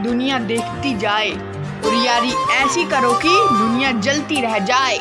दुनिया देखती जाए। और यारी ऐसी करो कि दुनिया जलती रह जाए।